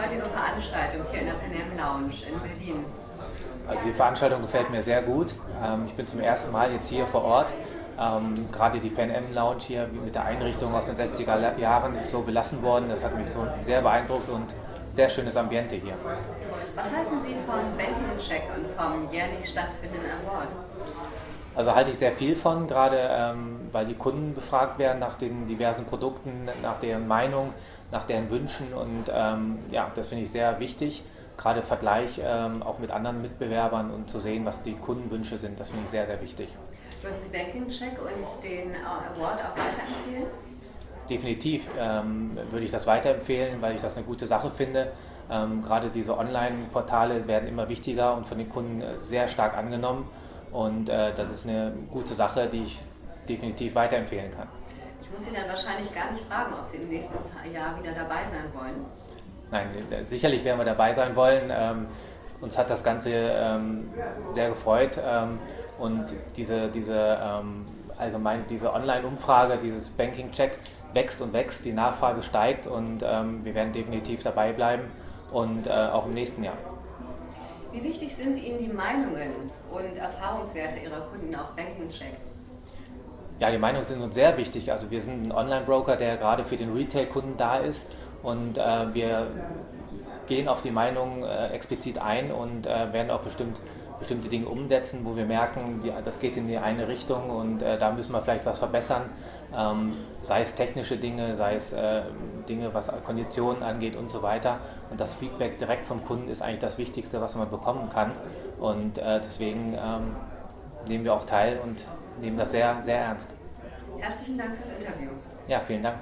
heutige Veranstaltung hier in der Panem Lounge in Berlin? Also die Veranstaltung gefällt mir sehr gut. Ähm, ich bin zum ersten Mal jetzt hier vor Ort. Ähm, gerade die Pan Am Lounge hier mit der Einrichtung aus den 60er Jahren ist so belassen worden. Das hat mich so sehr beeindruckt und sehr schönes Ambiente hier. Was halten Sie von Banking Check und vom jährlich stattfindenden Award? Also halte ich sehr viel von, gerade ähm, weil die Kunden befragt werden nach den diversen Produkten, nach deren Meinung, nach deren Wünschen und ähm, ja, das finde ich sehr wichtig. Gerade im Vergleich ähm, auch mit anderen Mitbewerbern und zu sehen, was die Kundenwünsche sind, das finde ich sehr, sehr wichtig. Würden Sie Banking Check und den Award auch weiterempfehlen? Definitiv ähm, würde ich das weiterempfehlen, weil ich das eine gute Sache finde. Ähm, gerade diese Online-Portale werden immer wichtiger und von den Kunden äh, sehr stark angenommen. Und äh, das ist eine gute Sache, die ich definitiv weiterempfehlen kann. Ich muss Sie dann wahrscheinlich gar nicht fragen, ob Sie im nächsten Jahr wieder dabei sein wollen. Nein, sicherlich werden wir dabei sein wollen. Ähm, uns hat das Ganze ähm, sehr gefreut ähm, und diese, diese ähm, allgemein diese Online-Umfrage, dieses Banking-Check wächst und wächst, die Nachfrage steigt und ähm, wir werden definitiv dabei bleiben und äh, auch im nächsten Jahr. Wie wichtig sind Ihnen die Meinungen und Erfahrungswerte Ihrer Kunden auf Banking Check? Ja, die Meinungen sind uns sehr wichtig. Also wir sind ein Online-Broker, der gerade für den Retail-Kunden da ist und äh, wir gehen auf die Meinung äh, explizit ein und äh, werden auch bestimmt bestimmte Dinge umsetzen, wo wir merken, die, das geht in die eine Richtung und äh, da müssen wir vielleicht was verbessern, ähm, sei es technische Dinge, sei es äh, Dinge, was Konditionen angeht und so weiter. Und das Feedback direkt vom Kunden ist eigentlich das Wichtigste, was man bekommen kann. Und äh, deswegen ähm, nehmen wir auch teil und nehmen das sehr, sehr ernst. Herzlichen Dank fürs Interview. Ja, vielen Dank.